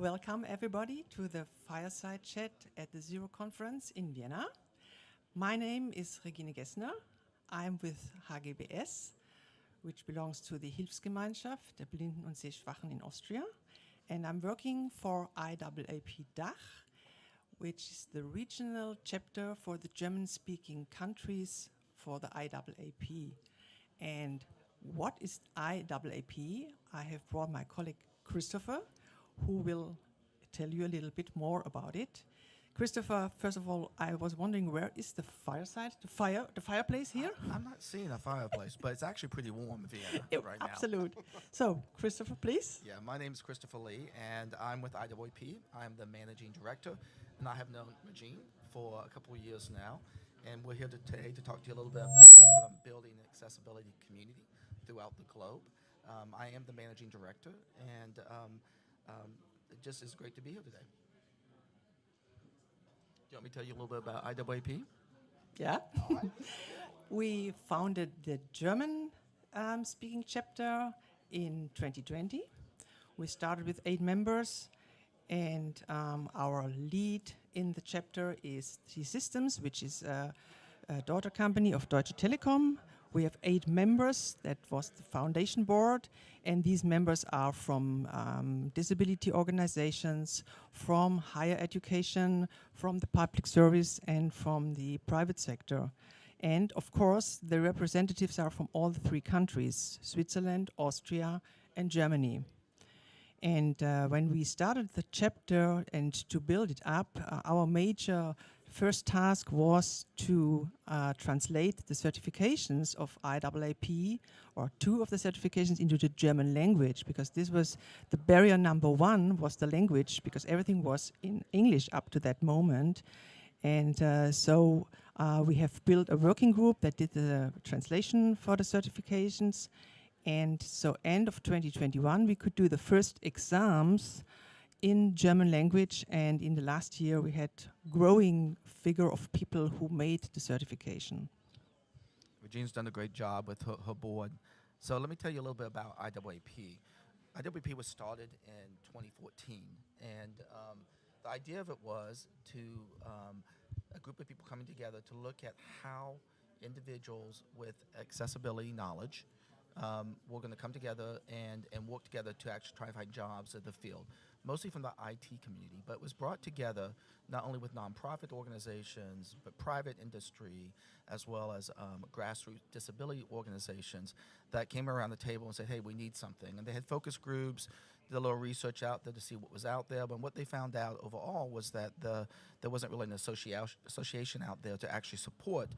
Welcome everybody to the fireside chat at the Zero conference in Vienna. My name is Regine Gessner. I'm with HGBS, which belongs to the Hilfsgemeinschaft der Blinden und Sehschwachen in Austria. And I'm working for IAAP DACH, which is the regional chapter for the German-speaking countries for the IAAP. And what is IAAP? I have brought my colleague Christopher, who will tell you a little bit more about it. Christopher, first of all, I was wondering where is the fireside, the fire, the fireplace here? I'm not seeing a fireplace, but it's actually pretty warm in Vienna It- right absolute. So, Christopher, please. Yeah, my name is Christopher Lee, and I'm with IAAP. I'm the managing director, and I have known Regine for a couple of years now. And we're here today to talk to you a little bit about um, building an accessibility community throughout the globe. Um, I am the managing director, and um, um, it just is great to be here today. Do you want me to tell you a little bit about IAAP? Yeah. we founded the German um, speaking chapter in 2020. We started with eight members, and um, our lead in the chapter is T-Systems, which is a, a daughter company of Deutsche Telekom. We have eight members. That was the foundation board, and these members are from um, disability organizations, from higher education, from the public service, and from the private sector. And of course, the representatives are from all the three countries, Switzerland, Austria, and Germany. And uh, when we started the chapter and to build it up, uh, our major first task was to uh, translate the certifications of IAAP, or two of the certifications, into the German language, because this was the barrier number one was the language, because everything was in English up to that moment. And uh, so uh, we have built a working group that did the translation for the certifications. And so end of 2021, we could do the first exams in German language. And in the last year, we had growing figure of people who made the certification. Regine's done a great job with her, her board. So let me tell you a little bit about IAAP. IAAP was started in 2014, and um, the idea of it was to um, a group of people coming together to look at how individuals with accessibility knowledge um, were going to come together and, and work together to actually try to find jobs in the field, mostly from the IT community. But was brought together not only with nonprofit organizations, but private industry, as well as um, grassroots disability organizations that came around the table and said, hey, we need something. And they had focus groups, did a little research out there to see what was out there. But what they found out overall was that the, there wasn't really an associa- association out there to actually support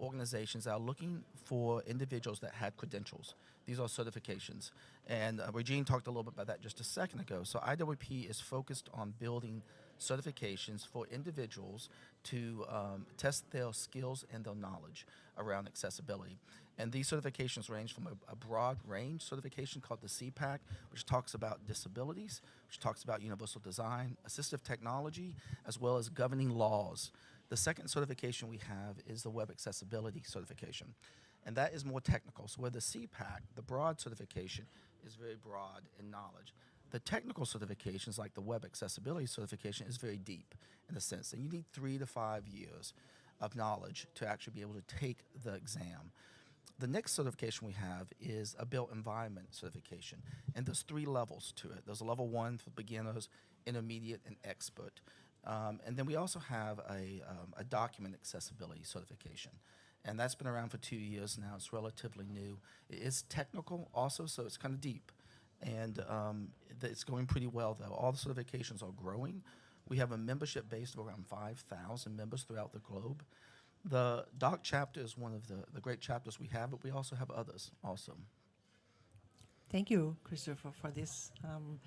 organizations that are looking for individuals that had credentials. These are certifications. And uh, Regine talked a little bit about that just a second ago. So IAAP is focused on building certifications for individuals to um, test their skills and their knowledge around accessibility. And these certifications range from a, a, broad range certification called the CPACC, which talks about disabilities, which talks about universal design, assistive technology, as well as governing laws. The second certification we have is the web accessibility certification. And that is more technical. So where the CPACC, the broad certification, is very broad in knowledge. The technical certifications, like the web accessibility certification, is very deep in a sense. And you need three to five years of knowledge to actually be able to take the exam. The next certification we have is a built environment certification. And there's three levels to it. There's a level one for beginners, intermediate, and expert. Um, and then we also have a, um, a document accessibility certification. And that's been around for two years now. It's relatively new. It is technical also, so it's kind of deep. And um, it's going pretty well, though. All the certifications are growing. We have a membership base of around 5,000 members throughout the globe. The DACH chapter is one of the, the great chapters we have, but we also have others also. Thank you, Christopher, for this um,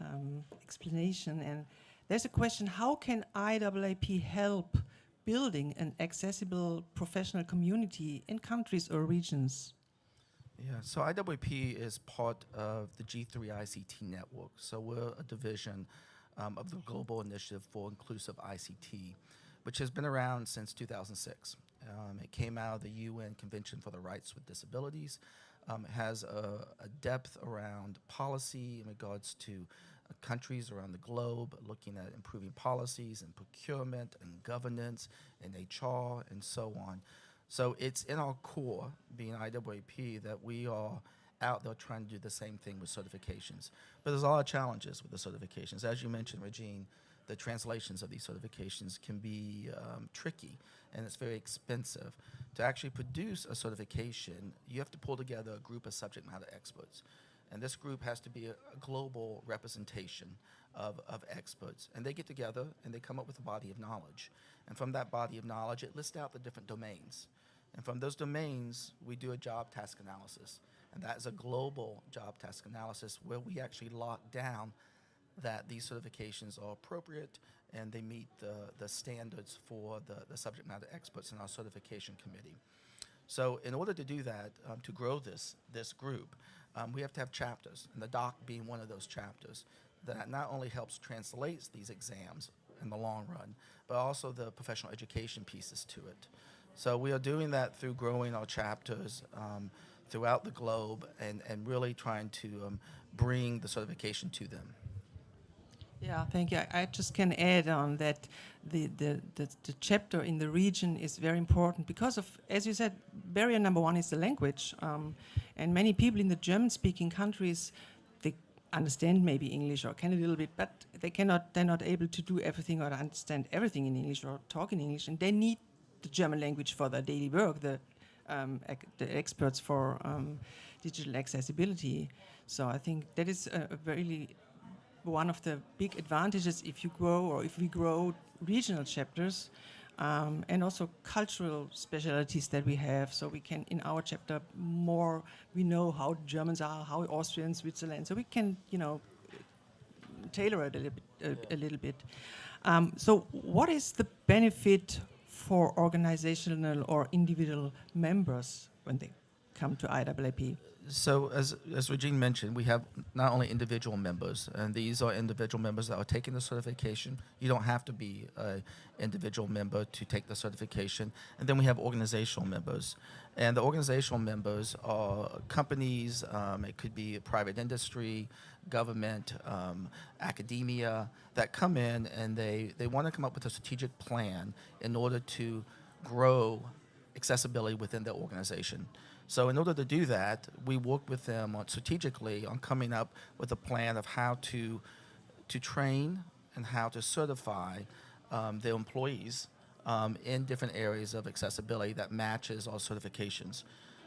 um, explanation. And there's a question, how can IAAP help building an accessible professional community in countries or regions? Yeah, so IAAP is part of the G3 ICT network. So we're a division um, of the Global Initiative for Inclusive ICT, which has been around since 2006. Um, it came out of the UN Convention for the Rights with Disabilities. Um, it has a, a, depth around policy in regards to countries around the globe, looking at improving policies and procurement and governance and HR and so on. So it's in our core, being IAAP, that we are out there trying to do the same thing with certifications. But there's a lot of challenges with the certifications. As you mentioned, Regine, the translations of these certifications can be um, tricky and it's very expensive. To actually produce a certification, you have to pull together a group of subject matter experts. And this group has to be a, a global representation of, of experts. And they get together and they come up with a body of knowledge. And from that body of knowledge, it lists out the different domains. And from those domains, we do a job task analysis. And that is a global job task analysis where we actually lock down that these certifications are appropriate and they meet the, the standards for the, the subject matter experts in our certification committee. So in order to do that, um, to grow this, this group, um, we have to have chapters, and the DACH being one of those chapters that not only helps translate these exams in the long run, but also the professional education pieces to it. So we are doing that through growing our chapters um, throughout the globe and, and really trying to um, bring the certification to them. Yeah, thank you. I, just can add on that the, the, the, the, chapter in the region is very important because of, as you said, barrier number one is the language. Um, and many people in the German-speaking countries, they understand maybe English or can a little bit, but they cannot, they're not able to do everything or understand everything in English or talk in English. And they need the German language for their daily work, the, um, the experts for um, digital accessibility. So I think that is a, a very one of the big advantages if you grow or if we grow regional chapters um, and also cultural specialities that we have. So we can, in our chapter, more, we know how Germans are, how Austrians, Switzerland, so we can, you know, tailor it a little bit. A, a little bit. Um, so what is the benefit for organizational or individual members when they come to IAAP? So as, as Regine mentioned, we have not only individual members, and these are individual members that are taking the certification. You don't have to be an individual member to take the certification. And then we have organizational members. And the organizational members are companies, um, it could be a private industry, government, um, academia, that come in and they, they want to come up with a strategic plan in order to grow accessibility within their organization. So in order to do that, we work with them on strategically on coming up with a plan of how to, to train and how to certify um, their employees um, in different areas of accessibility that matches our certifications.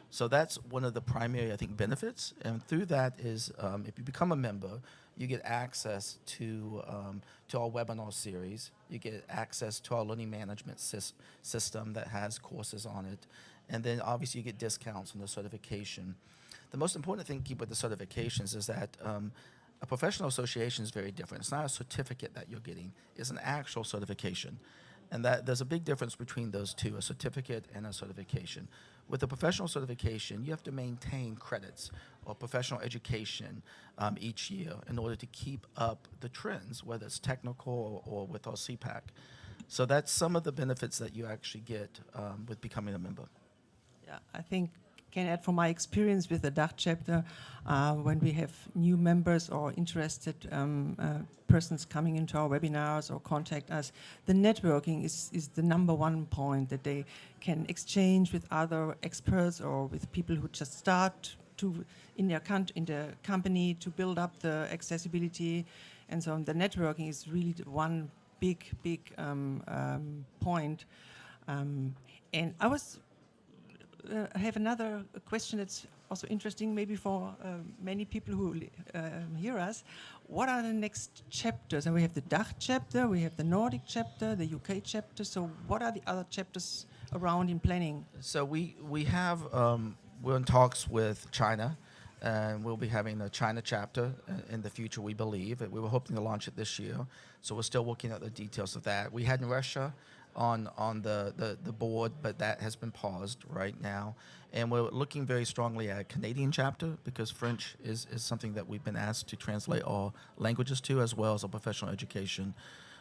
So that's one of the primary, I think, benefits. And through that is, um, if you become a member, you get access to, um, to our webinar series. You get access to our learning management system that has courses on it and then obviously you get discounts on the certification. The most important thing to keep with the certifications is that um, a professional association is very different. It's not a certificate that you're getting, it's an actual certification. And that there's a big difference between those two, a certificate and a certification. With a professional certification, you have to maintain credits or professional education um, each year in order to keep up the trends, whether it's technical or, or with our CPACC. So that's some of the benefits that you actually get um, with becoming a member. I think can add from my experience with the DACH chapter, uh, when we have new members or interested um, uh, persons coming into our webinars or contact us, the networking is, is the number one point that they can exchange with other experts or with people who just start to in their, in the company to build up the accessibility and so on. The networking is really one big, big um, um, point. Um, and I was uh, I have another question that's also interesting, maybe for uh, many people who uh, hear us. What are the next chapters? And we have the DACH chapter, we have the Nordic chapter, the UK chapter. So what are the other chapters around in planning? So we we have um, we're in talks with China, and we'll be having a China chapter in the future. We believe we were hoping to launch it this year. So we're still working out the details of that. We had in Russia on on the, the, the board, but that has been paused right now. And we're looking very strongly at a Canadian chapter because French is, is something that we've been asked to translate all languages to as well as a professional education.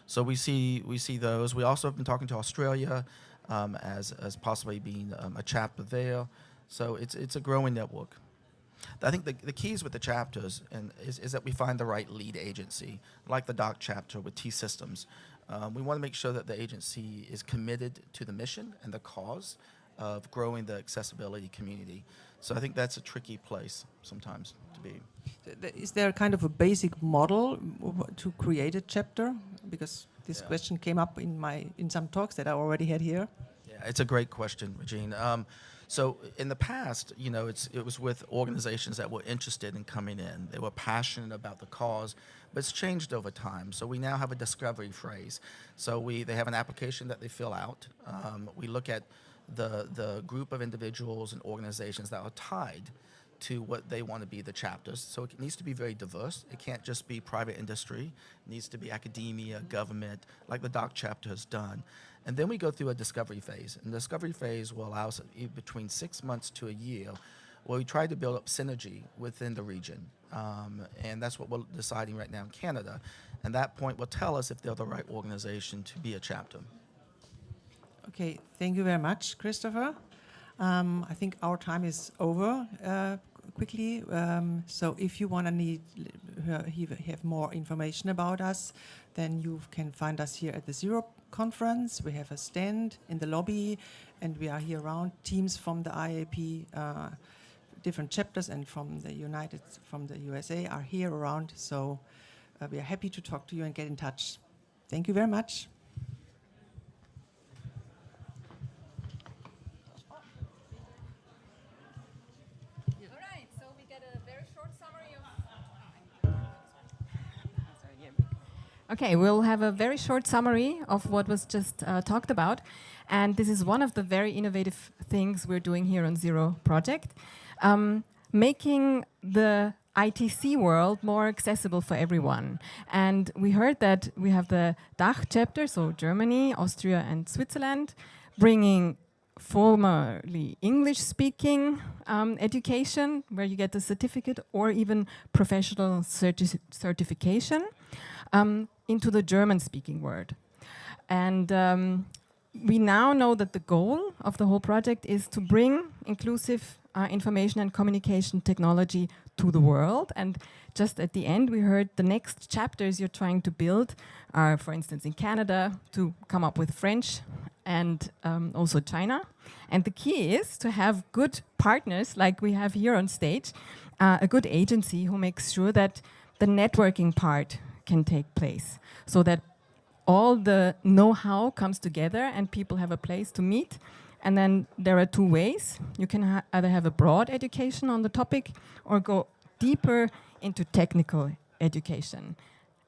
So we see we see those. We also have been talking to Australia um, as as possibly being um, a chapter there. So it's it's a growing network. I think the, the keys with the chapters and is, is that we find the right lead agency, like the DACH chapter with T Systems. Um, we want to make sure that the agency is committed to the mission and the cause of growing the accessibility community. So I think that's a tricky place sometimes to be. Is there kind of a basic model to create a chapter? Because this Yeah. question came up in my in some talks that I already had here. Yeah, it's a great question, Regine. Um, so in the past, you know, it's, it was with organizations that were interested in coming in. They were passionate about the cause, but it's changed over time. So we now have a discovery phrase. So we, they have an application that they fill out. Um, we look at the, the group of individuals and organizations that are tied to what they want to be the chapters. So it needs to be very diverse. It can't just be private industry. It needs to be academia, government, like the DACH chapter has done. And then we go through a discovery phase. And the discovery phase will allow us e- between six months to a year where we try to build up synergy within the region. Um, and that's what we're deciding right now in Canada. And that point will tell us if they're the right organization to be a chapter. Okay, thank you very much, Christopher. Um, I think our time is over uh, quickly. Um, so if you want to need have have more information about us, then you can find us here at the Zero conference. We have a stand in the lobby, and we are here around. Teams from the IAP, uh, different chapters, and from the United, from the USA are here around. So uh, we are happy to talk to you and get in touch. Thank you very much. Okay, we'll have a very short summary of what was just uh, talked about. And this is one of the very innovative things we're doing here on Zero Project, um, making the ITC world more accessible for everyone. And we heard that we have the DACH chapter, so Germany, Austria, and Switzerland, bringing formerly English speaking um, education, where you get a certificate or even professional certi- certification, um, into the German speaking world. And um, we now know that the goal of the whole project is to bring inclusive uh, information and communication technology to the world. And just at the end, we heard the next chapters you're trying to build are, for instance, in Canada to come up with French and um, also China. And the key is to have good partners like we have here on stage, uh, a good agency who makes sure that the networking part can take place so that all the know-how comes together and people have a place to meet. And then there are two ways. You can ha either have a broad education on the topic or go deeper into technical education.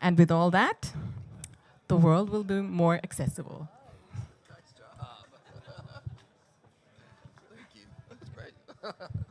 And with all that, the world will be more accessible. Nice job. Thank you. That's great.